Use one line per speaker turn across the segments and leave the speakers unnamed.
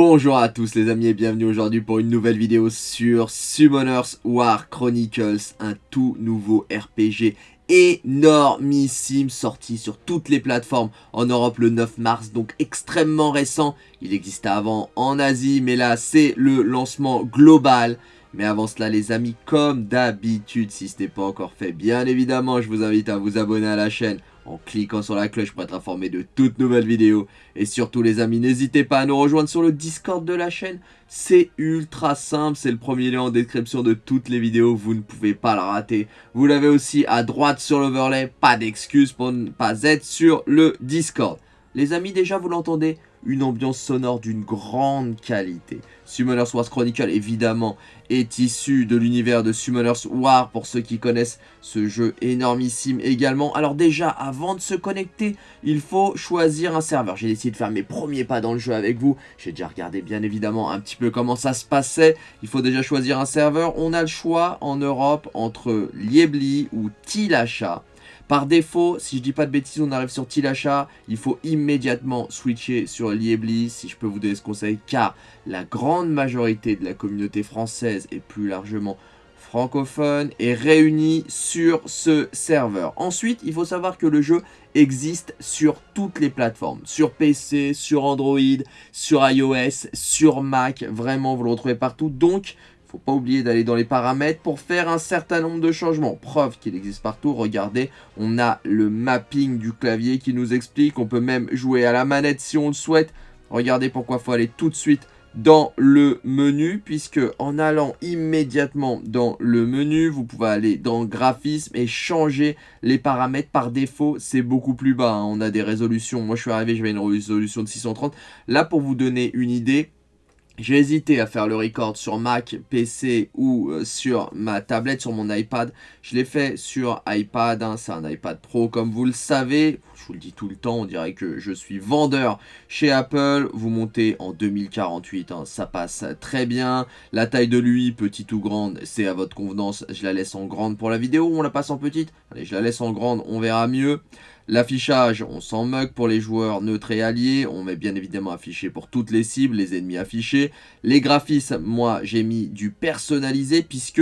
Bonjour à tous les amis et bienvenue aujourd'hui pour une nouvelle vidéo sur Summoners War Chronicles, un tout nouveau RPG énormissime sorti sur toutes les plateformes en Europe le 9 mars, donc extrêmement récent. Il existait avant en Asie, mais là c'est le lancement global. Mais avant cela les amis, comme d'habitude, si ce n'est pas encore fait, bien évidemment je vous invite à vous abonner à la chaîne en cliquant sur la cloche pour être informé de toutes nouvelles vidéos. Et surtout les amis, n'hésitez pas à nous rejoindre sur le Discord de la chaîne. C'est ultra simple, c'est le premier lien en description de toutes les vidéos, vous ne pouvez pas le rater. Vous l'avez aussi à droite sur l'overlay, pas d'excuse pour ne pas être sur le Discord. Les amis, déjà vous l'entendez, une ambiance sonore d'une grande qualité. Summoners Wars Chronicle, évidemment, est issu de l'univers de Summoners War, pour ceux qui connaissent ce jeu énormissime également. Alors déjà, avant de se connecter, il faut choisir un serveur. J'ai décidé de faire mes premiers pas dans le jeu avec vous. J'ai déjà regardé bien évidemment un petit peu comment ça se passait. Il faut déjà choisir un serveur. On a le choix en Europe entre Liebli ou Tilacha. Par défaut, si je dis pas de bêtises, on arrive sur Tilacha, il faut immédiatement switcher sur Liebli, si je peux vous donner ce conseil, car la grande majorité de la communauté française et plus largement francophone est réunie sur ce serveur. Ensuite, il faut savoir que le jeu existe sur toutes les plateformes, sur PC, sur Android, sur iOS, sur Mac, vraiment vous le retrouvez partout, donc faut pas oublier d'aller dans les paramètres pour faire un certain nombre de changements. Preuve qu'il existe partout, regardez, on a le mapping du clavier qui nous explique, on peut même jouer à la manette si on le souhaite. Regardez pourquoi faut aller tout de suite dans le menu, puisque en allant immédiatement dans le menu, vous pouvez aller dans graphisme et changer les paramètres par défaut, c'est beaucoup plus bas, hein. on a des résolutions, moi je suis arrivé, j'avais une résolution de 630, là pour vous donner une idée, j'ai hésité à faire le record sur Mac, PC ou euh, sur ma tablette, sur mon iPad. Je l'ai fait sur iPad, hein, c'est un iPad Pro comme vous le savez. Je vous le dis tout le temps, on dirait que je suis vendeur chez Apple. Vous montez en 2048, hein, ça passe très bien. La taille de lui, petite ou grande, c'est à votre convenance. Je la laisse en grande pour la vidéo on la passe en petite? Allez, je la laisse en grande, on verra mieux. L'affichage, on s'en moque pour les joueurs neutres et alliés. On met bien évidemment affiché pour toutes les cibles, les ennemis affichés. Les graphismes, moi, j'ai mis du personnalisé puisque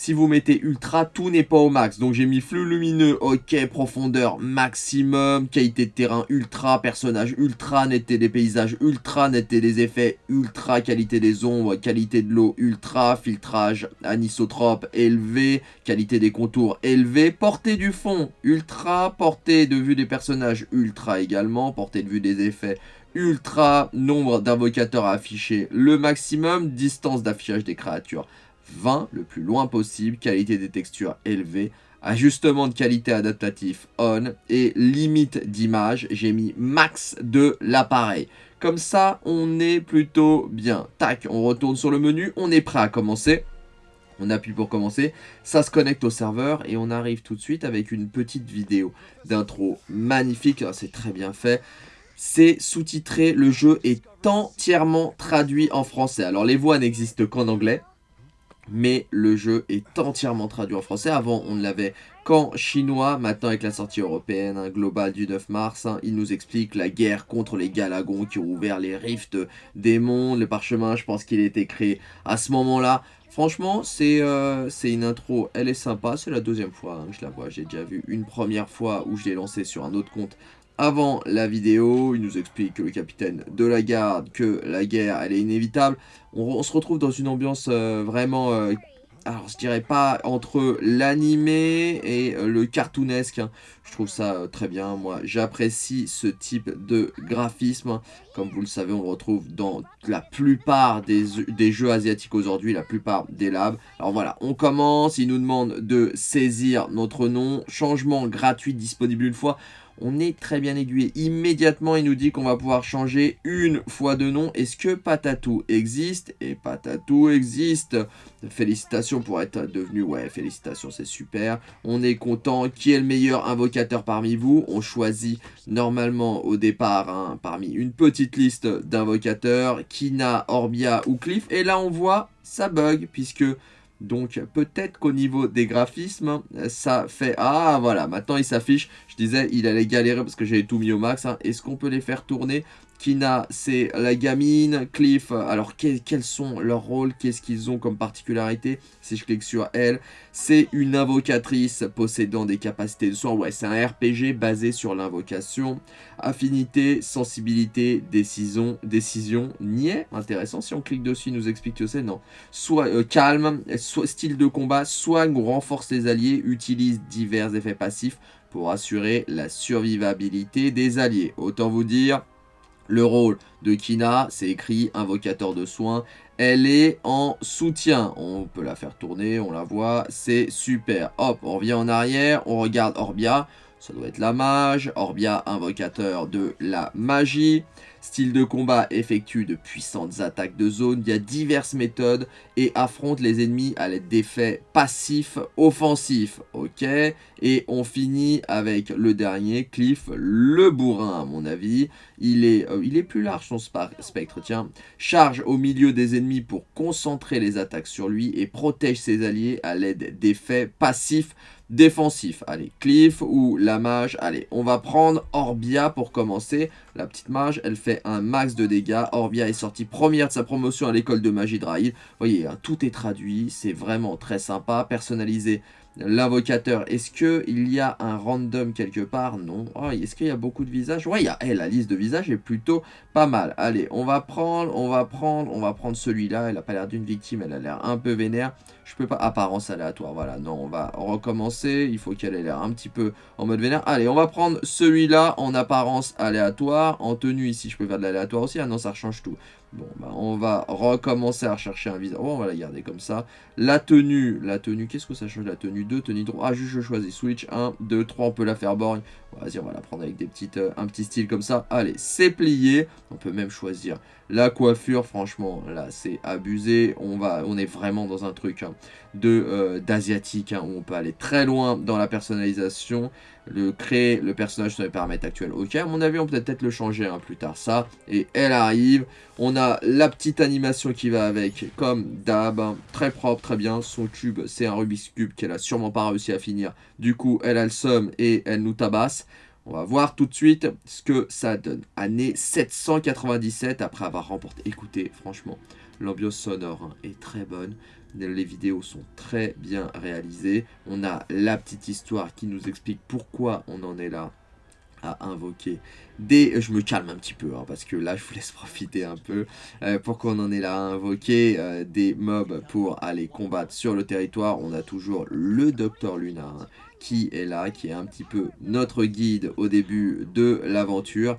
si vous mettez ultra, tout n'est pas au max. Donc j'ai mis flux lumineux, ok, profondeur maximum, qualité de terrain ultra, personnage ultra, netteté des paysages ultra, netteté des effets ultra, qualité des ombres, qualité de l'eau ultra, filtrage anisotrope élevé, qualité des contours élevé, portée du fond ultra, portée de vue des personnages ultra également, portée de vue des effets ultra, nombre d'invocateurs à afficher le maximum, distance d'affichage des créatures 20 le plus loin possible, qualité des textures élevée, ajustement de qualité adaptatif on et limite d'image, j'ai mis max de l'appareil. Comme ça, on est plutôt bien. Tac, on retourne sur le menu, on est prêt à commencer. On appuie pour commencer, ça se connecte au serveur et on arrive tout de suite avec une petite vidéo d'intro magnifique, ah, c'est très bien fait. C'est sous-titré, le jeu est entièrement traduit en français. Alors les voix n'existent qu'en anglais, mais le jeu est entièrement traduit en français. Avant, on ne l'avait qu'en chinois. Maintenant, avec la sortie européenne globale du 9 mars, hein, il nous explique la guerre contre les Galagons qui ont ouvert les rifts des mondes. Le parchemin, je pense qu'il a été créé à ce moment-là. Franchement, euh, c'est une intro, elle est sympa, c'est la deuxième fois hein, je la vois, j'ai déjà vu une première fois où je l'ai lancé sur un autre compte avant la vidéo. Il nous explique que le capitaine de la garde, que la guerre, elle est inévitable. On, se retrouve dans une ambiance euh, vraiment... Euh, alors, je dirais pas entre l'animé et euh, le cartoonesque. Hein. Je trouve ça très bien. Moi, j'apprécie ce type de graphisme. Comme vous le savez, on le retrouve dans la plupart des, des jeux asiatiques aujourd'hui, la plupart des labs. Alors voilà, on commence. Il nous demande de saisir notre nom. Changement gratuit disponible une fois on est très bien aiguillé. Immédiatement, il nous dit qu'on va pouvoir changer une fois de nom. Est-ce que Patatou existe? Et Patatou existe. Félicitations pour être devenu... Ouais, félicitations, c'est super. On est content. Qui est le meilleur invocateur parmi vous? On choisit normalement au départ hein, parmi une petite liste d'invocateurs. Kina, Orbia ou Cliff. Et là, on voit, ça bug puisque... Donc peut-être qu'au niveau des graphismes, ça fait... Ah voilà, maintenant il s'affiche. Je disais, il allait galérer parce que j'avais tout mis au max. Hein. Est-ce qu'on peut les faire tourner? Kina, c'est la gamine. Cliff, alors quels sont leurs rôles? Qu'est-ce qu'ils ont comme particularité? Si je clique sur elle, c'est une invocatrice possédant des capacités de soin. Ouais, c'est un RPG basé sur l'invocation. Affinité, sensibilité, décision, décision, niais. Intéressant, si on clique dessus, il nous explique que c'est non. Soit euh, calme, style de combat, soigne ou renforce les alliés, utilise divers effets passifs pour assurer la survivabilité des alliés. Autant vous dire, le rôle de Kina, c'est écrit invocateur de soins. Elle est en soutien. On peut la faire tourner, on la voit, c'est super. Hop, on revient en arrière, on regarde Orbia. Ça doit être la mage. Orbia, invocateur de la magie. Style de combat effectue de puissantes attaques de zone via diverses méthodes et affronte les ennemis à l'aide d'effets passifs offensifs. Ok Et on finit avec le dernier, Cliff, le bourrin à mon avis. Il est, euh, il est plus large son spectre, tiens. Charge au milieu des ennemis pour concentrer les attaques sur lui et protège ses alliés à l'aide d'effets passifs défensifs. Allez, Cliff ou la mage. Allez, on va prendre Orbia pour commencer. La petite mage, elle fait un max de dégâts. Orbia est sortie première de sa promotion à l'école de magie de Vous voyez, hein, tout est traduit. C'est vraiment très sympa. Personnalisé L'invocateur, est-ce qu'il y a un random quelque part? Non. Oh, est-ce qu'il y a beaucoup de visages? Ouais, il y a, eh, la liste de visages est plutôt pas mal. Allez, on va prendre, on va prendre, on va prendre celui-là. Elle a pas l'air d'une victime, elle a l'air un peu vénère. Je peux pas, apparence aléatoire, voilà. Non, on va recommencer. Il faut qu'elle ait l'air un petit peu en mode vénère. Allez, on va prendre celui-là en apparence aléatoire. En tenue ici, je peux faire de l'aléatoire aussi. Ah non, ça change tout. Bon, bah, on va recommencer à rechercher un visage. Oh, on va la garder comme ça. La tenue, la tenue, qu'est-ce que ça change La tenue? 2, tenue 3. Ah, juste je choisis Switch 1, 2, 3, on peut la faire borgne. Vas-y, on va la prendre avec des petites, euh, un petit style comme ça. Allez, c'est plié. On peut même choisir la coiffure. Franchement, là, c'est abusé. On, va, on est vraiment dans un truc hein, d'asiatique hein, où on peut aller très loin dans la personnalisation. Le créer le personnage sur les paramètres actuels. Ok, à mon avis, on peut peut-être le changer hein, plus tard. Ça, et elle arrive. On a la petite animation qui va avec, comme d'hab. très propre, très bien. Son cube, c'est un Rubik's Cube qu'elle a sûrement pas réussi à finir. Du coup, elle a le somme et elle nous tabasse. On va voir tout de suite ce que ça donne. Année 797 après avoir remporté. Écoutez, franchement, l'ambiance sonore hein, est très bonne. Les vidéos sont très bien réalisées. On a la petite histoire qui nous explique pourquoi on en est là à invoquer des... Je me calme un petit peu, hein, parce que là, je vous laisse profiter un peu. Euh, pourquoi on en est là à invoquer euh, des mobs pour aller combattre sur le territoire On a toujours le Docteur Luna, hein, qui est là, qui est un petit peu notre guide au début de l'aventure.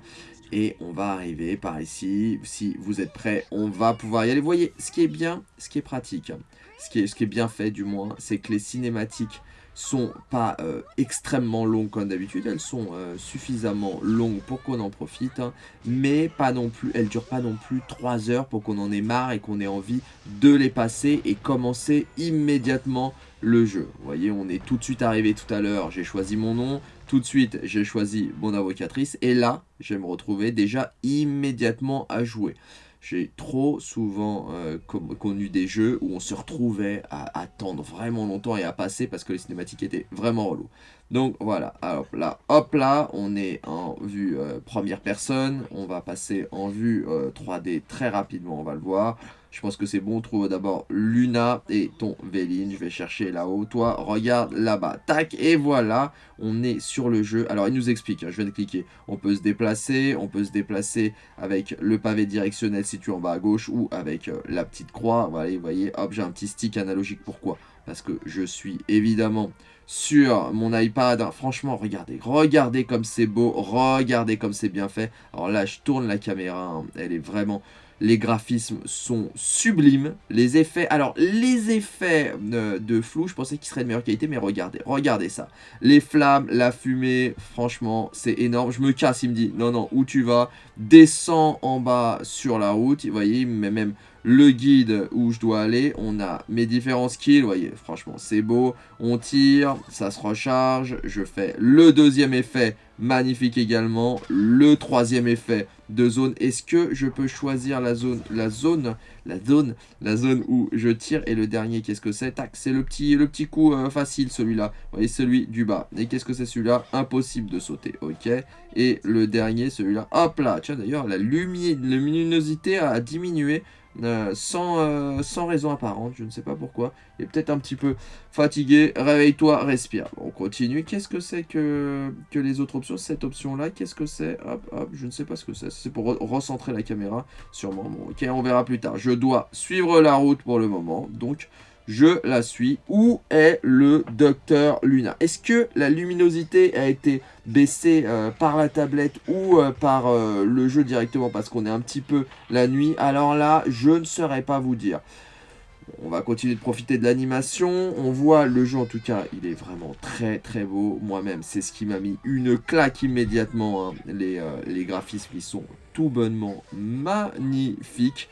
Et on va arriver par ici. Si vous êtes prêts, on va pouvoir y aller. Vous voyez, ce qui est bien, ce qui est pratique, ce qui est, bien fait du moins, c'est que les cinématiques sont pas euh, extrêmement longues comme d'habitude, elles sont euh, suffisamment longues pour qu'on en profite, hein. mais pas non plus, elles durent pas non plus 3 heures pour qu'on en ait marre et qu'on ait envie de les passer et commencer immédiatement le jeu. Vous voyez, on est tout de suite arrivé tout à l'heure, j'ai choisi mon nom, tout de suite j'ai choisi mon avocatrice, et là, je vais me retrouver déjà immédiatement à jouer. J'ai trop souvent euh, connu des jeux où on se retrouvait à attendre vraiment longtemps et à passer parce que les cinématiques étaient vraiment relous. Donc voilà, alors là, hop là, on est en vue euh, première personne, on va passer en vue 3D euh, très rapidement, on va le voir. Je pense que c'est bon, on trouve d'abord Luna et ton Véline. Je vais chercher là-haut. Toi, regarde là-bas. Tac, et voilà, on est sur le jeu. Alors, il nous explique, hein, je viens de cliquer. On peut se déplacer, on peut se déplacer avec le pavé directionnel situé en bas à gauche ou avec euh, la petite croix. Voilà, vous voyez, hop, j'ai un petit stick analogique. Pourquoi? Parce que je suis évidemment sur mon iPad. Franchement, regardez, regardez comme c'est beau, regardez comme c'est bien fait. Alors là, je tourne la caméra, hein. elle est vraiment les graphismes sont sublimes. Les effets... Alors, les effets euh, de flou, je pensais qu'ils seraient de meilleure qualité, mais regardez, regardez ça. Les flammes, la fumée, franchement, c'est énorme. Je me casse, il me dit, non, non, où tu vas Descends en bas sur la route. Vous voyez, met même le guide où je dois aller. On a mes différents skills, vous voyez, franchement, c'est beau. On tire, ça se recharge. Je fais le deuxième effet, magnifique également. Le troisième effet de zone. Est-ce que je peux choisir la zone, la zone, la zone, la zone où je tire? Et le dernier, qu'est-ce que c'est? Tac, c'est le petit, le petit coup euh, facile, celui-là. Vous voyez, celui du bas. Et qu'est-ce que c'est celui-là? Impossible de sauter, ok. Et le dernier, celui-là, hop là. Tiens, d'ailleurs, la luminosité a diminué. Euh, sans, euh, sans raison apparente, je ne sais pas pourquoi. Il est peut-être un petit peu fatigué. Réveille-toi, respire. on continue. Qu'est-ce que c'est que, que les autres options Cette option-là, qu'est-ce que c'est? Hop, hop, je ne sais pas ce que c'est. C'est pour recentrer la caméra, sûrement. Bon, ok, on verra plus tard. Je dois suivre la route pour le moment. Donc, je la suis. Où est le docteur Luna? Est-ce que la luminosité a été baissée euh, par la tablette ou euh, par euh, le jeu directement? Parce qu'on est un petit peu la nuit Alors là, je ne saurais pas vous dire. On va continuer de profiter de l'animation. On voit le jeu, en tout cas, il est vraiment très très beau. Moi-même, c'est ce qui m'a mis une claque immédiatement. Hein. Les, les graphismes, ils sont tout bonnement magnifiques.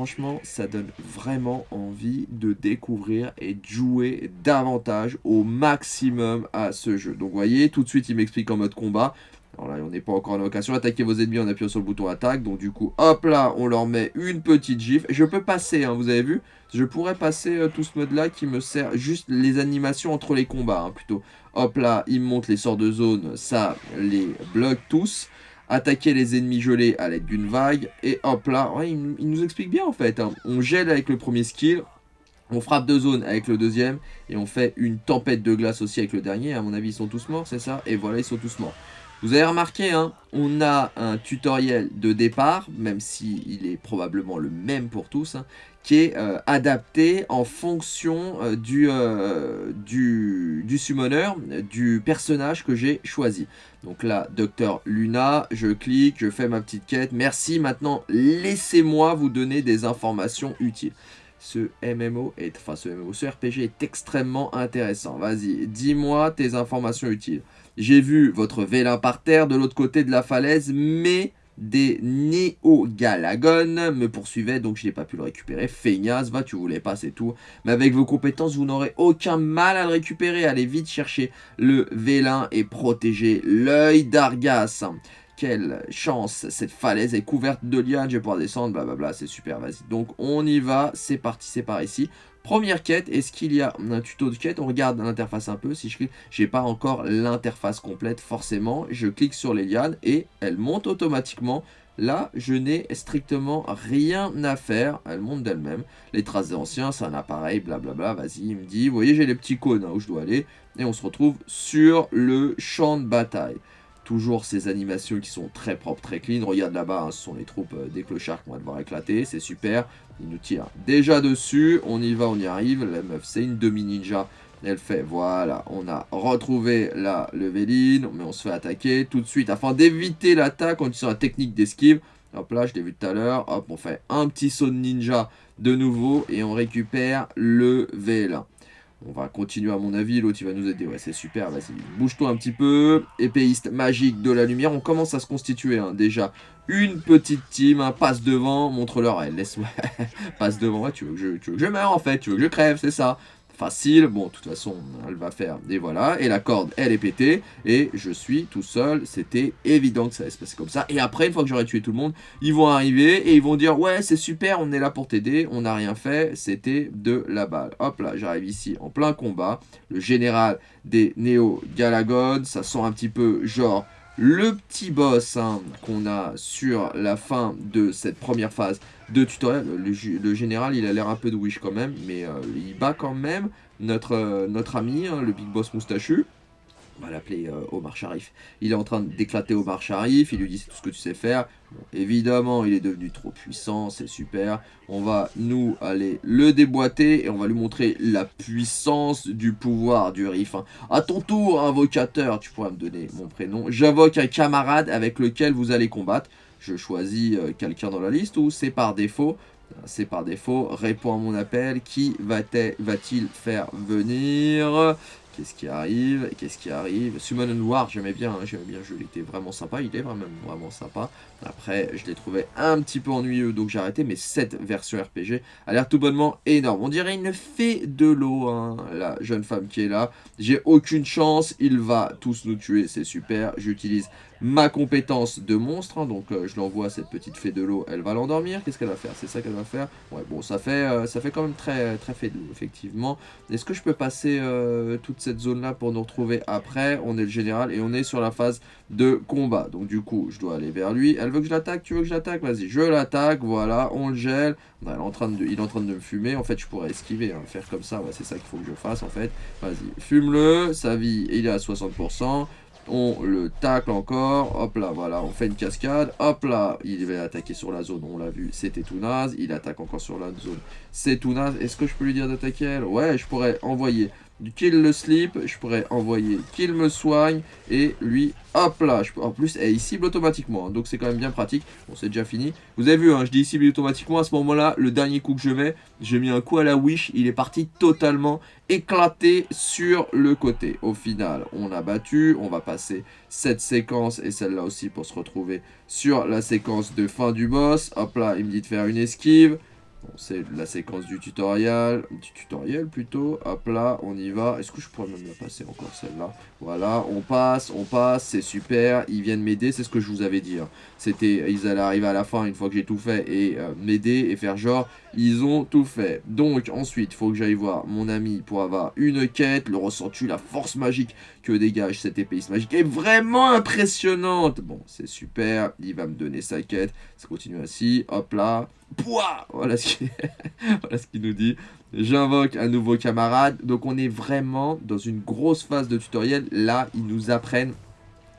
Franchement, ça donne vraiment envie de découvrir et de jouer davantage au maximum à ce jeu. Donc vous voyez, tout de suite il m'explique en mode combat. Alors là, on n'est pas encore en occasion. Attaquer vos ennemis en appuyant sur le bouton attaque. Donc du coup, hop là, on leur met une petite gifle. Je peux passer, hein, vous avez vu? Je pourrais passer euh, tout ce mode-là qui me sert juste les animations entre les combats, hein, plutôt. Hop là, il me montre les sorts de zone. Ça, les bloque tous attaquer les ennemis gelés à l'aide d'une vague, et hop là, il, nous explique bien en fait, hein. on gèle avec le premier skill, on frappe de zone avec le deuxième, et on fait une tempête de glace aussi avec le dernier, à mon avis ils sont tous morts, c'est ça? Et voilà, ils sont tous morts. Vous avez remarqué, hein, on a un tutoriel de départ, même s'il il est probablement le même pour tous, hein, qui est euh, adapté en fonction euh, du, euh, du, du summoner, du personnage que j'ai choisi. Donc là, Docteur Luna, je clique, je fais ma petite quête. Merci, maintenant, laissez-moi vous donner des informations utiles. Ce MMO, est, enfin ce MMO, ce RPG est extrêmement intéressant. Vas-y, dis-moi tes informations utiles. J'ai vu votre vélin par terre de l'autre côté de la falaise, mais des néo-galagones me poursuivaient, donc je n'ai pas pu le récupérer. Feignasse, va, tu voulais pas, c'est tout. Mais avec vos compétences, vous n'aurez aucun mal à le récupérer. Allez vite chercher le vélin et protéger l'œil d'Argas. Quelle chance, cette falaise est couverte de lianes, je vais pouvoir descendre, blablabla, c'est super, vas-y. Donc on y va, c'est parti, c'est par ici. Première quête, est-ce qu'il y a un tuto de quête? On regarde l'interface un peu. Si je clique, j'ai pas encore l'interface complète forcément. Je clique sur les lianes et elle monte automatiquement. Là, je n'ai strictement rien à faire. Elle monte d'elle-même. Les traces des c'est un appareil, blablabla. Vas-y, il me dit, vous voyez, j'ai les petits cônes hein, où je dois aller. Et on se retrouve sur le champ de bataille. Toujours ces animations qui sont très propres, très clean. Regarde là-bas, hein, ce sont les troupes euh, des clochards qu'on va devoir éclater. C'est super. Il nous tire déjà dessus. On y va, on y arrive. La meuf, c'est une demi-ninja. Elle fait, voilà, on a retrouvé la leveline, mais on se fait attaquer tout de suite. Afin d'éviter l'attaque, on utilise la technique d'esquive. Hop là, je l'ai vu tout à l'heure. Hop, on fait un petit saut de ninja de nouveau et on récupère le V1. On va continuer à mon avis, l'autre il va nous aider, ouais c'est super, vas-y, bouge-toi un petit peu, épéiste magique de la lumière, on commence à se constituer hein, déjà une petite team, hein, passe devant, montre-leur, laisse-moi, passe devant, ouais, tu veux, que je, tu veux que je meure en fait, tu veux que je crève, c'est ça, facile. Bon, de toute façon, elle va faire, et voilà. Et la corde, elle est pétée, et je suis tout seul. C'était évident que ça allait se passer comme ça. Et après, une fois que j'aurai tué tout le monde, ils vont arriver, et ils vont dire, ouais, c'est super, on est là pour t'aider, on n'a rien fait, c'était de la balle. Hop là, j'arrive ici en plein combat. Le général des Néo-Galagones, ça sent un petit peu genre le petit boss hein, qu'on a sur la fin de cette première phase de tutoriel. Le, général, il a l'air un peu de wish quand même, mais euh, il bat quand même notre, euh, ami, hein, le big boss moustachu on va l'appeler euh, Omar Sharif. Il est en train d'éclater Omar Sharif, il lui dit c'est tout ce que tu sais faire. évidemment, il est devenu trop puissant, c'est super. On va nous aller le déboîter et on va lui montrer la puissance du pouvoir du Rif. Hein. À ton tour, invocateur, tu pourras me donner mon prénom. J'invoque un camarade avec lequel vous allez combattre. Je choisis euh, quelqu'un dans la liste ou c'est par défaut? C'est par défaut, réponds à mon appel, qui va-t-il faire venir? Qu'est-ce qui arrive Qu'est-ce qui arrive Summon War, j'aimais bien, hein, j'aimais bien le jeu, il était vraiment sympa, il est vraiment, vraiment sympa. Après, je l'ai trouvé un petit peu ennuyeux, donc j'ai arrêté, mais cette version RPG a l'air tout bonnement énorme. On dirait une fée de l'eau, hein, la jeune femme qui est là. J'ai aucune chance, il va tous nous tuer, c'est super. J'utilise ma compétence de monstre, hein, donc euh, je l'envoie à cette petite fée de l'eau, elle va l'endormir. Qu'est-ce qu'elle va faire? C'est ça qu'elle va faire? Ouais, bon, ça fait, euh, ça fait quand même très, très fée de l'eau, effectivement. Est-ce que je peux passer euh, toute cette zone-là pour nous retrouver après? On est le général et on est sur la phase de combat. Donc du coup, je dois aller vers lui. Veut que je l'attaque Tu veux que je l'attaque Vas-y, je l'attaque, voilà, on le gèle. il, est en train de, il est en train de me fumer. En fait, je pourrais esquiver, hein, faire comme ça. C'est ça qu'il faut que je fasse, en fait. Vas-y, fume-le. Sa vie, il est à 60% on le tacle encore, hop là, voilà, on fait une cascade, hop là, il va attaquer sur la zone, on l'a vu, c'était tout naze, il attaque encore sur la zone, c'est tout naze, est-ce que je peux lui dire d'attaquer elle? Ouais, je pourrais envoyer du kill le slip, je pourrais envoyer kill me soigne, et lui, hop là, en plus, il cible automatiquement, hein, donc c'est quand même bien pratique, bon c'est déjà fini, vous avez vu, hein, je dis cible automatiquement, à ce moment-là, le dernier coup que je mets, j'ai mis un coup à la wish, il est parti totalement éclaté sur le côté, au final, on a battu, on va passer cette séquence, et celle-là aussi, pour se retrouver sur la séquence de fin du boss, hop là, il me dit de faire une esquive, c'est la séquence du tutoriel, du tutoriel plutôt, hop là, on y va, est-ce que je pourrais même la passer encore celle-là? Voilà, on passe, on passe, c'est super, ils viennent m'aider, c'est ce que je vous avais dit, hein. c'était, ils allaient arriver à la fin une fois que j'ai tout fait et euh, m'aider et faire genre, ils ont tout fait. Donc ensuite, il faut que j'aille voir mon ami pour avoir une quête, le ressenti, la force magique que dégage cette épée magique est vraiment impressionnante. Bon, c'est super, il va me donner sa quête, ça continue ainsi, hop là, Pouah voilà ce qu'il nous dit. J'invoque un nouveau camarade. Donc on est vraiment dans une grosse phase de tutoriel. Là, ils nous apprennent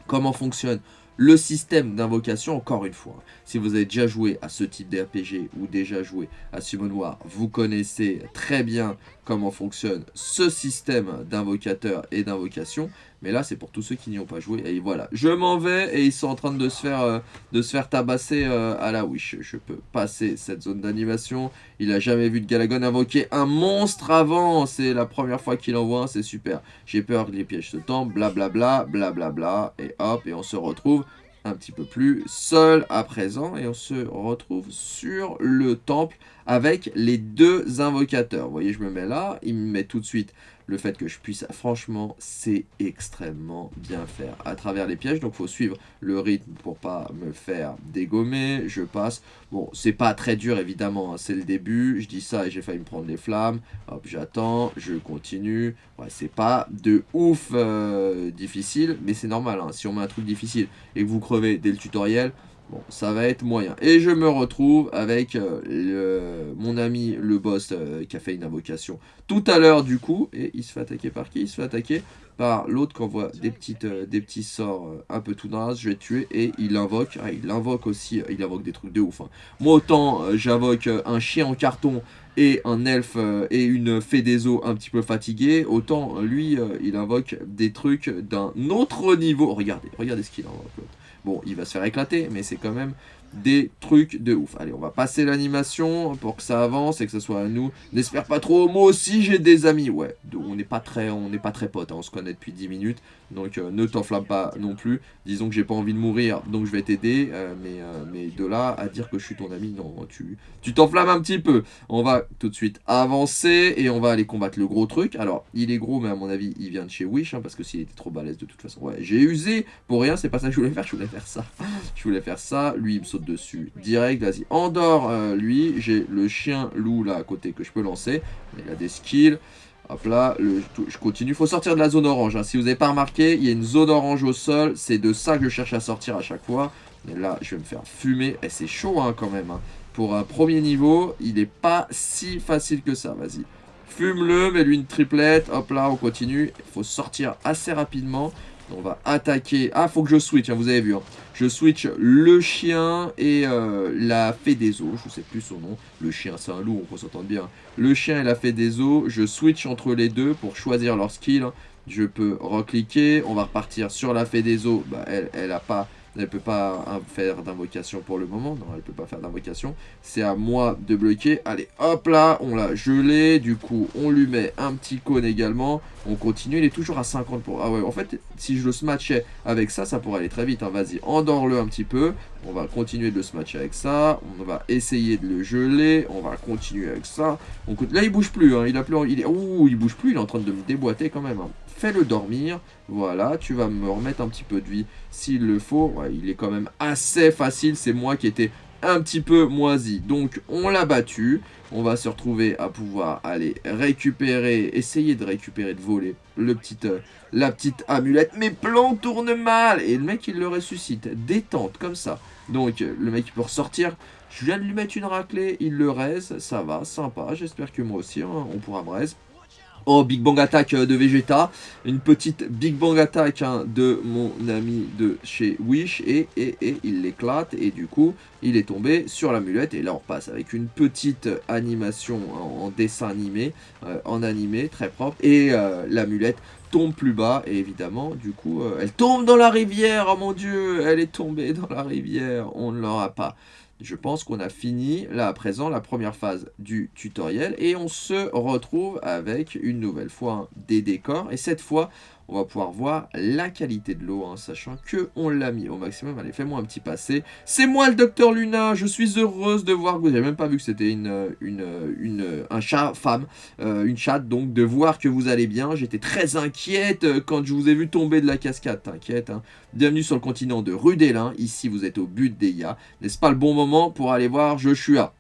comment fonctionne le système d'invocation, encore une fois. Si vous avez déjà joué à ce type d'RPG ou déjà joué à War, vous connaissez très bien comment fonctionne ce système d'invocateur et d'invocation. Mais là, c'est pour tous ceux qui n'y ont pas joué. Et voilà, je m'en vais et ils sont en train de se faire, euh, tabasser euh, à la Wish. Je peux passer cette zone d'animation. Il a jamais vu de Galagon invoquer un monstre avant. C'est la première fois qu'il en voit c'est super. J'ai peur que les pièges se tombent, blablabla, blablabla. Et hop, et on se retrouve un petit peu plus seul à présent. Et on se retrouve sur le temple avec les deux invocateurs. Vous voyez, je me mets là, il me met tout de suite le fait que je puisse, franchement, c'est extrêmement bien faire à travers les pièges. Donc, il faut suivre le rythme pour pas me faire dégommer. Je passe. Bon, c'est pas très dur, évidemment. Hein, c'est le début. Je dis ça et j'ai failli me prendre les flammes. Hop, j'attends. Je continue. Ouais, c'est pas de ouf euh, difficile, mais c'est normal. Hein. Si on met un truc difficile et que vous crevez dès le tutoriel, Bon, ça va être moyen. Et je me retrouve avec euh, mon ami, le boss, euh, qui a fait une invocation tout à l'heure, du coup. Et il se fait attaquer par qui? Il se fait attaquer par l'autre qui envoie des, euh, petits sorts un peu tout naze. Je vais tuer. Et il invoque. Ah, il invoque aussi. il invoque des trucs de ouf. Hein. Moi, autant j'invoque un chien en carton et un elfe et une fée des eaux un petit peu fatigué, autant lui, il invoque des trucs d'un autre niveau. Regardez, regardez ce qu'il invoque. Bon, il va se faire éclater, mais c'est quand même des trucs de ouf. Allez, on va passer l'animation pour que ça avance et que ce soit à nous. N'espère pas trop, moi aussi j'ai des amis. Ouais, on n'est pas très on n'est pas très potes, hein. on se connaît depuis 10 minutes. Donc euh, ne t'enflamme pas non plus. Disons que j'ai pas envie de mourir, donc je vais t'aider. Euh, mais, euh, mais de là à dire que je suis ton ami, non, tu t'enflammes un petit peu. On va tout de suite avancer et on va aller combattre le gros truc. Alors, il est gros, mais à mon avis, il vient de chez Wish, hein, parce que s'il était trop balèze de toute façon. Ouais, j'ai usé pour rien, c'est pas ça que je voulais faire, je voulais faire ça. je voulais faire ça, lui il me saute dessus direct, vas-y, endors lui, j'ai le chien loup là à côté que je peux lancer, il a des skills, hop là, je continue, faut sortir de la zone orange, hein. si vous n'avez pas remarqué, il y a une zone orange au sol, c'est de ça que je cherche à sortir à chaque fois, et là je vais me faire fumer, et c'est chaud hein, quand même, hein. pour un premier niveau, il n'est pas si facile que ça, vas-y. Fume-le, mets-lui une triplette, hop là, on continue, il faut sortir assez rapidement, on va attaquer. Ah, faut que je switch, hein, vous avez vu. Hein. Je switch le chien et euh, la fée des eaux. Je sais plus son nom. Le chien, c'est un loup, on peut s'entendre bien. Le chien et la fée des eaux. Je switch entre les deux pour choisir leur skill. Je peux recliquer. On va repartir sur la fée des eaux. Bah, elle, elle a pas Elle peut pas faire d'invocation pour le moment. Non, elle peut pas faire d'invocation. C'est à moi de bloquer. Allez, hop là, on l'a gelé. Du coup, on lui met un petit cône également. On continue, il est toujours à 50 pour... Ah ouais, en fait, si je le smatchais avec ça, ça pourrait aller très vite. Hein. Vas-y, endors-le un petit peu. On va continuer de le smatcher avec ça. On va essayer de le geler. On va continuer avec ça. Là, il bouge plus. Hein. Il a plus... Il est... Ouh, il bouge plus. Il est en train de me déboîter quand même. Hein. Fais-le dormir. Voilà, tu vas me remettre un petit peu de vie s'il le faut. il est quand même assez facile. C'est moi qui étais un petit peu moisi. Donc, on l'a battu. On va se retrouver à pouvoir aller récupérer, essayer de récupérer, de voler le petit, euh, la petite amulette. Mais plan tourne mal Et le mec, il le ressuscite. Détente, comme ça. Donc, le mec, il peut ressortir. Je viens de lui mettre une raclée, il le raise, ça va, sympa. J'espère que moi aussi, hein, on pourra me. Oh, Big Bang Attack euh, de Vegeta. Une petite Big Bang Attack hein, de mon ami de chez Wish. Et, et, il l'éclate. Et du coup, il est tombé sur l'amulette. Et là, on passe avec une petite animation en, dessin animé. Euh, en animé, très propre. Et euh, l'amulette tombe plus bas. Et évidemment, du coup, elle tombe dans la rivière. Oh mon dieu, elle est tombée dans la rivière. On ne l'aura pas je pense qu'on a fini là à présent la première phase du tutoriel et on se retrouve avec une nouvelle fois des décors. Et cette fois on va pouvoir voir la qualité de l'eau, hein, sachant que on l'a mis au maximum. Allez, fais-moi un petit passé. C'est moi le docteur Luna, je suis heureuse de voir que vous n'avez même pas vu que c'était une, une, une, un chat femme, euh, une chatte, donc de voir que vous allez bien. J'étais très inquiète euh, quand je vous ai vu tomber de la cascade, t'inquiète. Hein. Bienvenue sur le continent de Rudélin, ici vous êtes au but des N'est-ce pas le bon moment pour aller voir Joshua?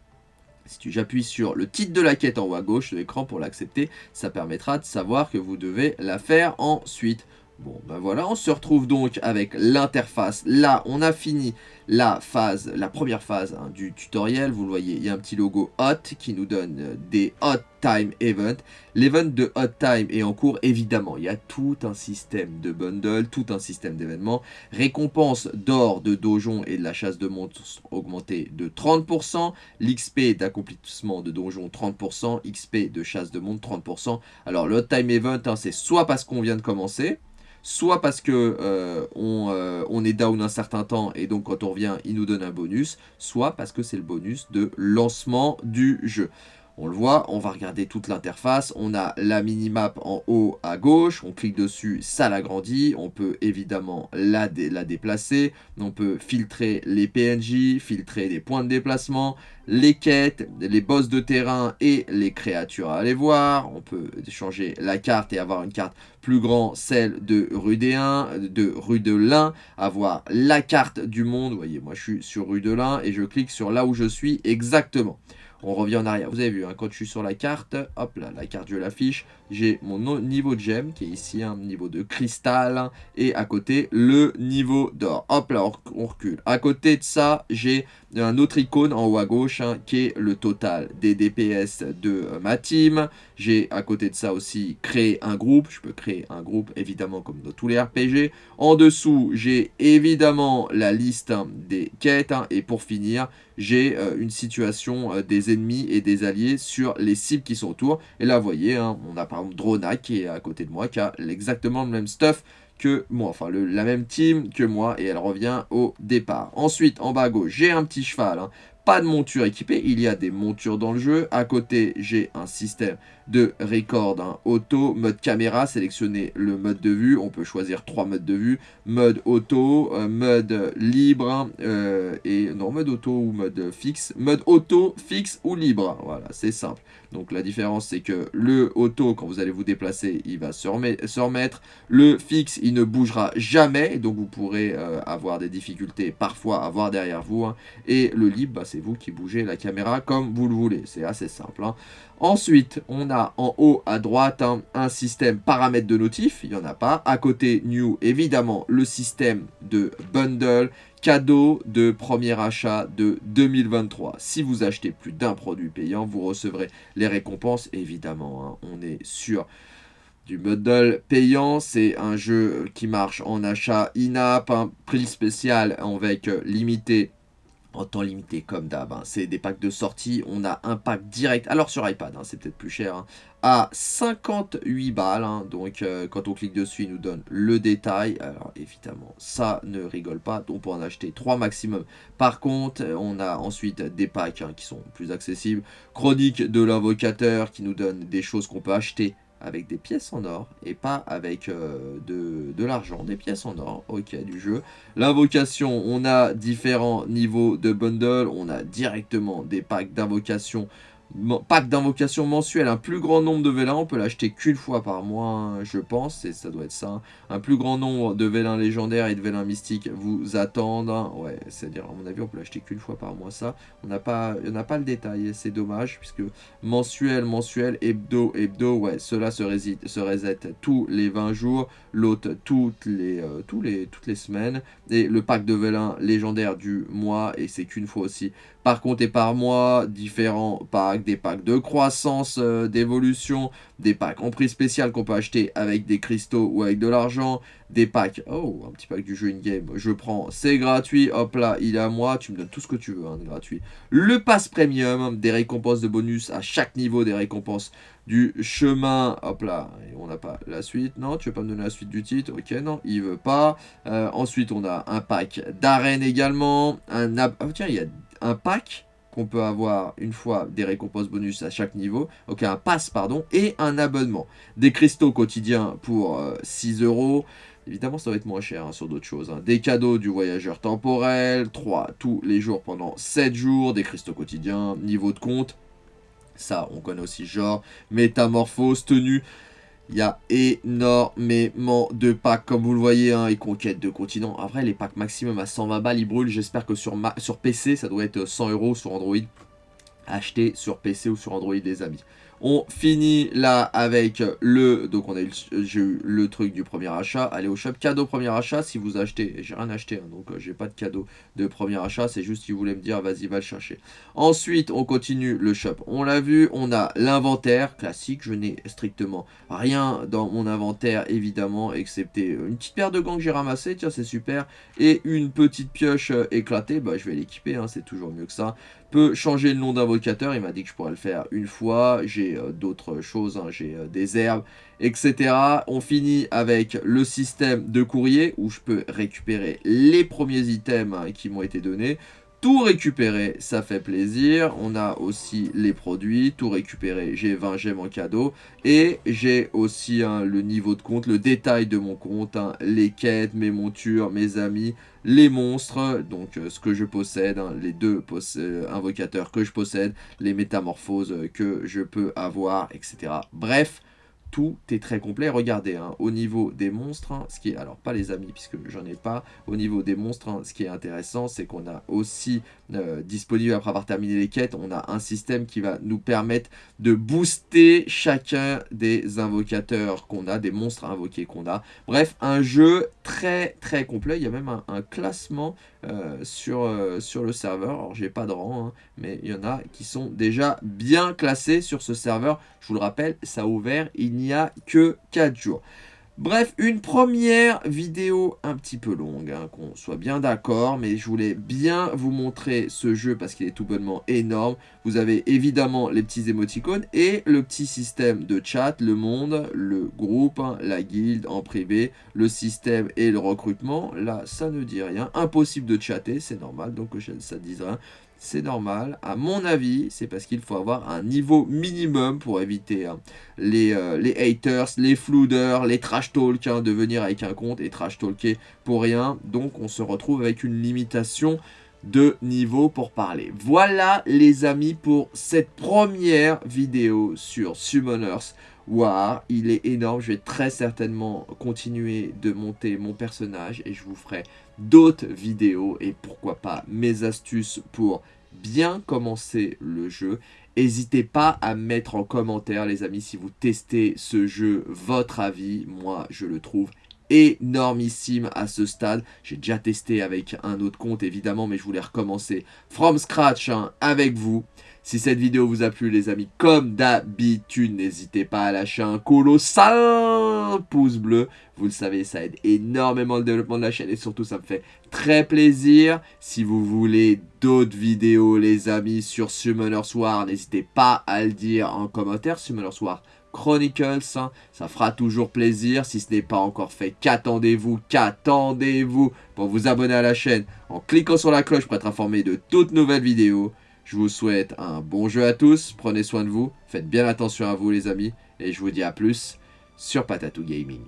Si j'appuie sur le titre de la quête en haut à gauche de l'écran pour l'accepter, ça permettra de savoir que vous devez la faire ensuite. Bon, ben voilà, on se retrouve donc avec l'interface. Là, on a fini la phase, la première phase hein, du tutoriel. Vous le voyez, il y a un petit logo Hot qui nous donne euh, des Hot Time Event. L'event de Hot Time est en cours, évidemment. Il y a tout un système de bundle, tout un système d'événements. Récompense d'or, de donjon et de la chasse de monstres augmentée de 30%. L'XP d'accomplissement de donjon 30%. XP de chasse de monstres 30%. Alors, le Hot Time Event, hein, c'est soit parce qu'on vient de commencer, soit parce que euh, euh, on, est down un certain temps et donc quand on revient, il nous donne un bonus, soit parce que c'est le bonus de lancement du jeu. On le voit, on va regarder toute l'interface. On a la minimap en haut à gauche. On clique dessus, ça l'agrandit. On peut évidemment la, la déplacer. On peut filtrer les PNJ, filtrer les points de déplacement, les quêtes, les boss de terrain et les créatures à aller voir. On peut changer la carte et avoir une carte plus grande, celle de rue de rue de Lin, avoir la carte du monde. Vous voyez, moi je suis sur rue de Lin et je clique sur là où je suis exactement. On revient en arrière. Vous avez vu, hein, quand je suis sur la carte, hop là, la carte je l'affiche. J'ai mon niveau de gemme qui est ici, un niveau de cristal. Et à côté, le niveau d'or. Hop là, on recule. À côté de ça, j'ai un autre icône en haut à gauche hein, qui est le total des DPS de euh, ma team. J'ai à côté de ça aussi créé un groupe. Je peux créer un groupe évidemment comme dans tous les RPG. En dessous, j'ai évidemment la liste hein, des quêtes. et pour finir, j'ai euh, une situation euh, des ennemis et des alliés sur les cibles qui sont autour. Et là, vous voyez, hein, on a par exemple Drona qui est à côté de moi, qui a exactement le même stuff que moi, enfin la même team que moi, et elle revient au départ. Ensuite, en bas à gauche, j'ai un petit cheval, hein. pas de monture équipée, il y a des montures dans le jeu. À côté, j'ai un système de record hein. auto, mode caméra, sélectionner le mode de vue, on peut choisir trois modes de vue, mode auto, euh, mode libre, hein, euh, et non, mode auto ou mode fixe, mode auto, fixe ou libre, voilà, c'est simple. Donc la différence c'est que le auto, quand vous allez vous déplacer, il va se, remettre, le fixe, il ne bougera jamais, donc vous pourrez euh, avoir des difficultés parfois à voir derrière vous, hein. et le libre, bah, c'est vous qui bougez la caméra comme vous le voulez, c'est assez simple. Ensuite, on a en haut à droite un système paramètres de notif, il n'y en a pas. À côté, New, évidemment, le système de bundle, cadeau de premier achat de 2023. Si vous achetez plus d'un produit payant, vous recevrez les récompenses, évidemment. Hein. on est sur du bundle payant, c'est un jeu qui marche en achat in-app, un prix spécial avec limité en temps limité comme d'hab. Hein. C'est des packs de sortie. On a un pack direct. Alors sur iPad, hein, c'est peut-être plus cher. Hein, à 58 balles. donc euh, quand on clique dessus, il nous donne le détail. Alors évidemment, ça ne rigole pas. On peut en acheter 3 maximum. Par contre, on a ensuite des packs qui sont plus accessibles. Chronique de l'invocateur qui nous donne des choses qu'on peut acheter avec des pièces en or et pas avec euh, de, de l'argent, des pièces en or, ok, du jeu. L'invocation, on a différents niveaux de bundle, on a directement des packs d'invocation pack d'invocation mensuelle, un plus grand nombre de vélins, on peut l'acheter qu'une fois par mois, hein, je pense, et ça doit être ça. Un plus grand nombre de vélins légendaires et de vélins mystiques vous attendent. Hein. Ouais, c'est-à-dire, à mon avis, on peut l'acheter qu'une fois par mois, ça. On n'a pas, le détail, c'est dommage, puisque mensuel, mensuel, hebdo, hebdo, ouais, cela se, se reset tous les 20 jours, l'autre toutes les, euh, les, toutes les semaines, et le pack de vélins légendaire du mois, et c'est qu'une fois aussi par contre, et par mois, différents packs, des packs de croissance, euh, d'évolution, des packs en prix spécial qu'on peut acheter avec des cristaux ou avec de l'argent, des packs, oh, un petit pack du jeu in-game, je prends, c'est gratuit, hop là, il est à moi, tu me donnes tout ce que tu veux, hein, gratuit. Le pass premium, des récompenses de bonus à chaque niveau, des récompenses du chemin, hop là, on n'a pas la suite, non, tu veux pas me donner la suite du titre, ok, non, il veut pas. Euh, ensuite, on a un pack d'arène également, un, oh, tiens, il y a un pack qu'on peut avoir une fois des récompenses bonus à chaque niveau, ok, un pass, pardon, et un abonnement. Des cristaux quotidiens pour 6 euh, euros, évidemment ça va être moins cher hein, sur d'autres choses. Hein. Des cadeaux du voyageur temporel, 3 tous les jours pendant 7 jours, des cristaux quotidiens, niveau de compte, ça on connaît aussi genre, métamorphose, tenue, il y a énormément de packs, comme vous le voyez, hein, et conquêtes de continents. En vrai, les packs maximum à 120 balles, ils brûlent. J'espère que sur, sur PC, ça doit être 100 euros sur Android. Acheter sur PC ou sur Android, les amis. On finit là avec le... Donc on a eu, j'ai eu le truc du premier achat. Allez au shop, cadeau premier achat. Si vous achetez, j'ai rien acheté, hein, donc euh, j'ai pas de cadeau de premier achat. C'est juste si voulez me dire, vas-y, va le chercher. Ensuite, on continue le shop. On l'a vu, on a l'inventaire classique. Je n'ai strictement rien dans mon inventaire, évidemment, excepté une petite paire de gants que j'ai ramassé. Tiens, c'est super. Et une petite pioche euh, éclatée. Bah, je vais l'équiper, hein, c'est toujours mieux que ça peut changer le nom d'invocateur. Il m'a dit que je pourrais le faire une fois. J'ai euh, d'autres choses, hein. j'ai euh, des herbes, etc. On finit avec le système de courrier où je peux récupérer les premiers items hein, qui m'ont été donnés tout récupérer, ça fait plaisir. On a aussi les produits, tout récupérer, j'ai 20 gemmes en cadeau. Et j'ai aussi hein, le niveau de compte, le détail de mon compte, hein, les quêtes, mes montures, mes amis, les monstres, donc euh, ce que je possède, hein, les deux euh, invocateurs que je possède, les métamorphoses que je peux avoir, etc. Bref, tout est très complet. Regardez, hein, au niveau des monstres, hein, ce qui est, alors pas les amis puisque j'en ai pas, au niveau des monstres, hein, ce qui est intéressant, c'est qu'on a aussi euh, disponible après avoir terminé les quêtes, on a un système qui va nous permettre de booster chacun des invocateurs qu'on a, des monstres invoqués qu'on a. Bref, un jeu très très complet, il y a même un, classement euh, sur, euh, sur le serveur, alors j'ai pas de rang, mais il y en a qui sont déjà bien classés sur ce serveur. Je vous le rappelle, ça a ouvert il n'y a que 4 jours. Bref, une première vidéo un petit peu longue, hein, qu'on soit bien d'accord, mais je voulais bien vous montrer ce jeu parce qu'il est tout bonnement énorme. Vous avez évidemment les petits émoticônes et le petit système de chat, le monde, le groupe, hein, la guilde en privé, le système et le recrutement. Là, ça ne dit rien. Impossible de chatter, c'est normal, donc ça ne dit rien c'est normal. À mon avis, c'est parce qu'il faut avoir un niveau minimum pour éviter hein, les, euh, les, haters, les flouders, les trash talk, hein, de venir avec un compte et trash talker pour rien. Donc on se retrouve avec une limitation de niveau pour parler. Voilà les amis pour cette première vidéo sur Summoners Il est énorme, je vais très certainement continuer de monter mon personnage et je vous ferai d'autres vidéos et pourquoi pas mes astuces pour bien commencer le jeu. N'hésitez pas à mettre en commentaire les amis si vous testez ce jeu, votre avis. Moi je le trouve énormissime à ce stade. J'ai déjà testé avec un autre compte évidemment mais je voulais recommencer from scratch hein, avec vous. Si cette vidéo vous a plu les amis, comme d'habitude, n'hésitez pas à lâcher un colossal pouce bleu. Vous le savez, ça aide énormément le développement de la chaîne et surtout ça me fait très plaisir. Si vous voulez d'autres vidéos les amis sur Summoners War, n'hésitez pas à le dire en commentaire. Summoners War Chronicles, hein. ça fera toujours plaisir. Si ce n'est pas encore fait, qu'attendez-vous, qu'attendez-vous pour vous abonner à la chaîne en cliquant sur la cloche pour être informé de toutes nouvelles vidéos. Je vous souhaite un bon jeu à tous, prenez soin de vous, faites bien attention à vous les amis, et je vous dis à plus sur Patatou Gaming.